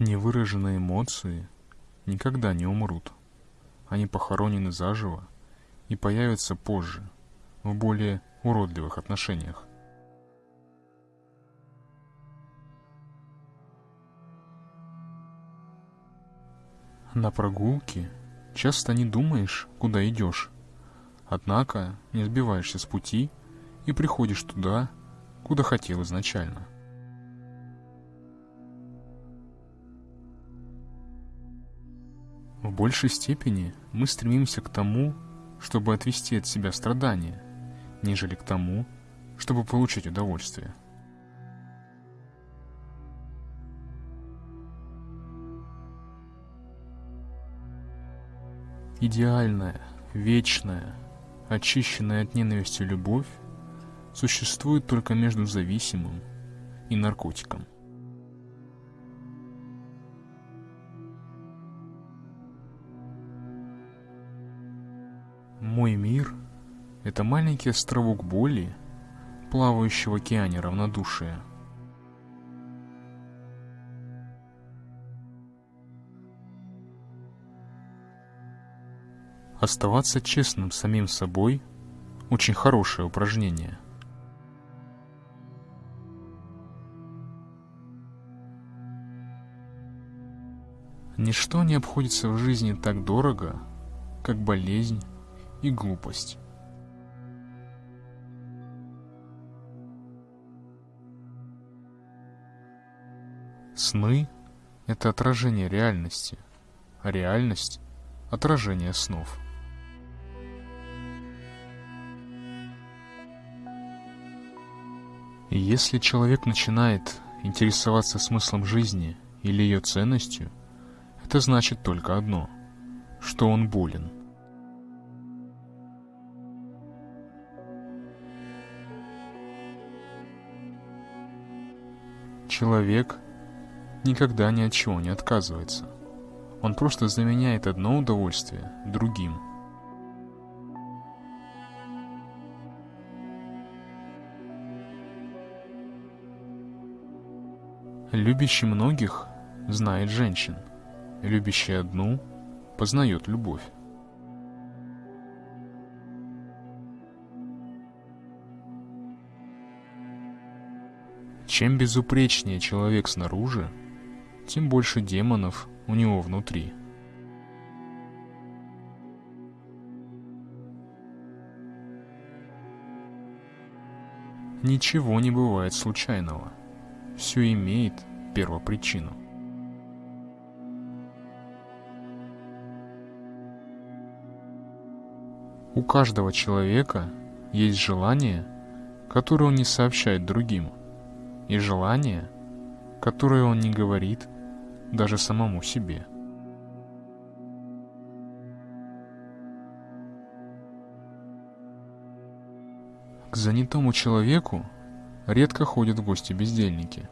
Невыраженные эмоции никогда не умрут. Они похоронены заживо и появятся позже, в более уродливых отношениях. На прогулке часто не думаешь, куда идешь, однако не сбиваешься с пути и приходишь туда, куда хотел изначально. В большей степени мы стремимся к тому, чтобы отвести от себя страдания, нежели к тому, чтобы получить удовольствие. Идеальная, вечная, очищенная от ненависти любовь существует только между зависимым и наркотиком. Мой мир — это маленький островок боли, плавающий в океане равнодушия. Оставаться честным самим собой — очень хорошее упражнение. Ничто не обходится в жизни так дорого, как болезнь, и глупость. Сны — это отражение реальности, а реальность — отражение снов. И если человек начинает интересоваться смыслом жизни или ее ценностью, это значит только одно — что он болен — Человек никогда ни от чего не отказывается. Он просто заменяет одно удовольствие другим. Любящий многих знает женщин, любящий одну познает любовь. Чем безупречнее человек снаружи, тем больше демонов у него внутри. Ничего не бывает случайного. Все имеет первопричину. У каждого человека есть желание, которое он не сообщает другим – и желания, которые он не говорит даже самому себе. К занятому человеку редко ходят в гости бездельники.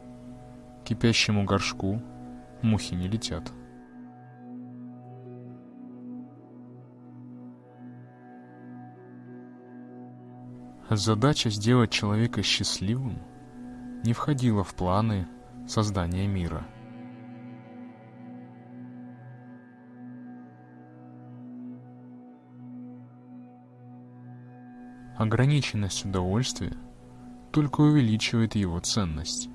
Кипящему горшку мухи не летят. Задача сделать человека счастливым – не входило в планы создания мира. Ограниченность удовольствия только увеличивает его ценность.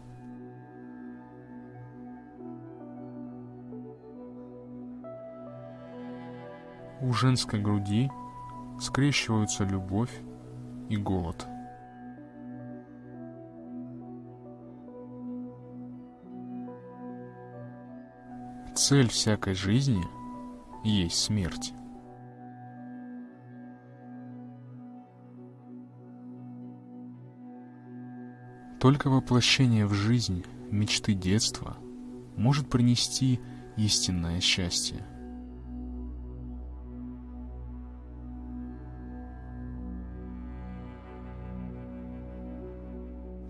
У женской груди скрещиваются любовь и голод – Цель всякой жизни есть смерть. Только воплощение в жизнь мечты детства может принести истинное счастье.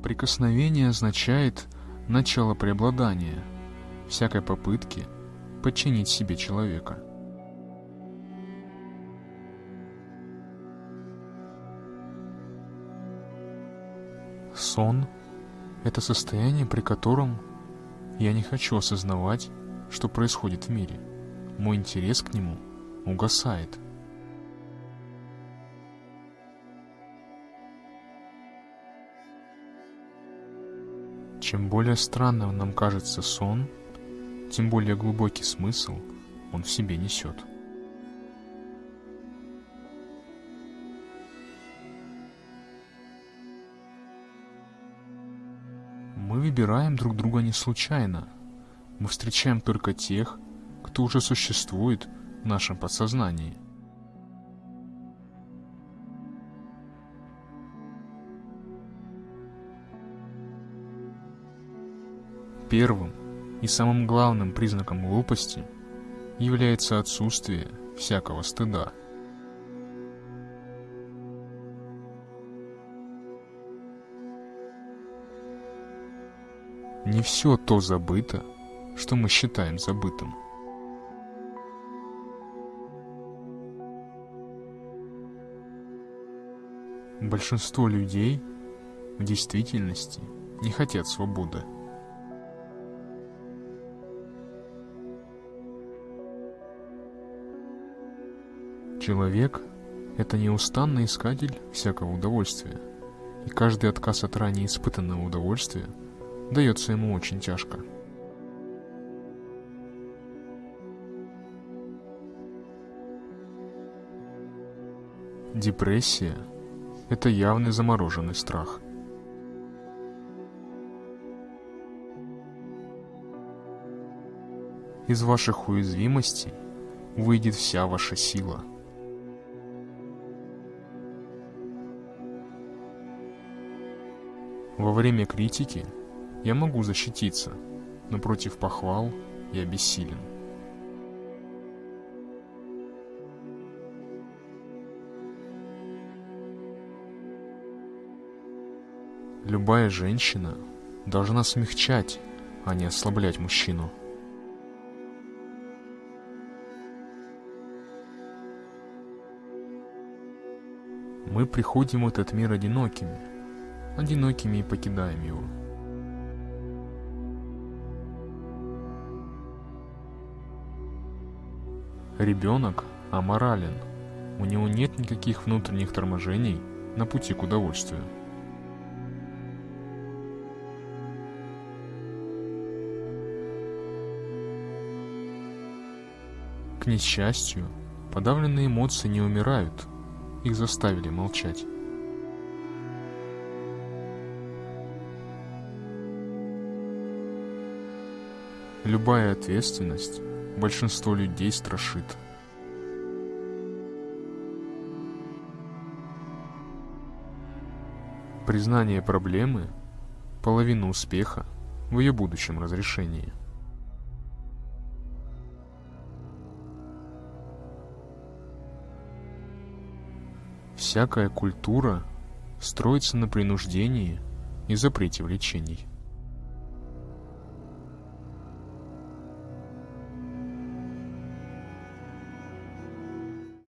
Прикосновение означает начало преобладания всякой попытки – подчинить себе человека. Сон – это состояние, при котором я не хочу осознавать что происходит в мире, мой интерес к нему угасает. Чем более странным нам кажется сон, тем более глубокий смысл он в себе несет. Мы выбираем друг друга не случайно. Мы встречаем только тех, кто уже существует в нашем подсознании. Первым и самым главным признаком глупости является отсутствие всякого стыда. Не все то забыто, что мы считаем забытым. Большинство людей в действительности не хотят свободы. Человек – это неустанный искатель всякого удовольствия, и каждый отказ от ранее испытанного удовольствия дается ему очень тяжко. Депрессия – это явный замороженный страх. Из ваших уязвимостей выйдет вся ваша сила – Во время критики я могу защититься, но против похвал я бессилен. Любая женщина должна смягчать, а не ослаблять мужчину. Мы приходим в этот мир одинокими – одинокими и покидаем его. Ребенок аморален, у него нет никаких внутренних торможений на пути к удовольствию. К несчастью, подавленные эмоции не умирают, их заставили молчать. Любая ответственность большинство людей страшит. Признание проблемы – половина успеха в ее будущем разрешении. Всякая культура строится на принуждении и запрете влечений.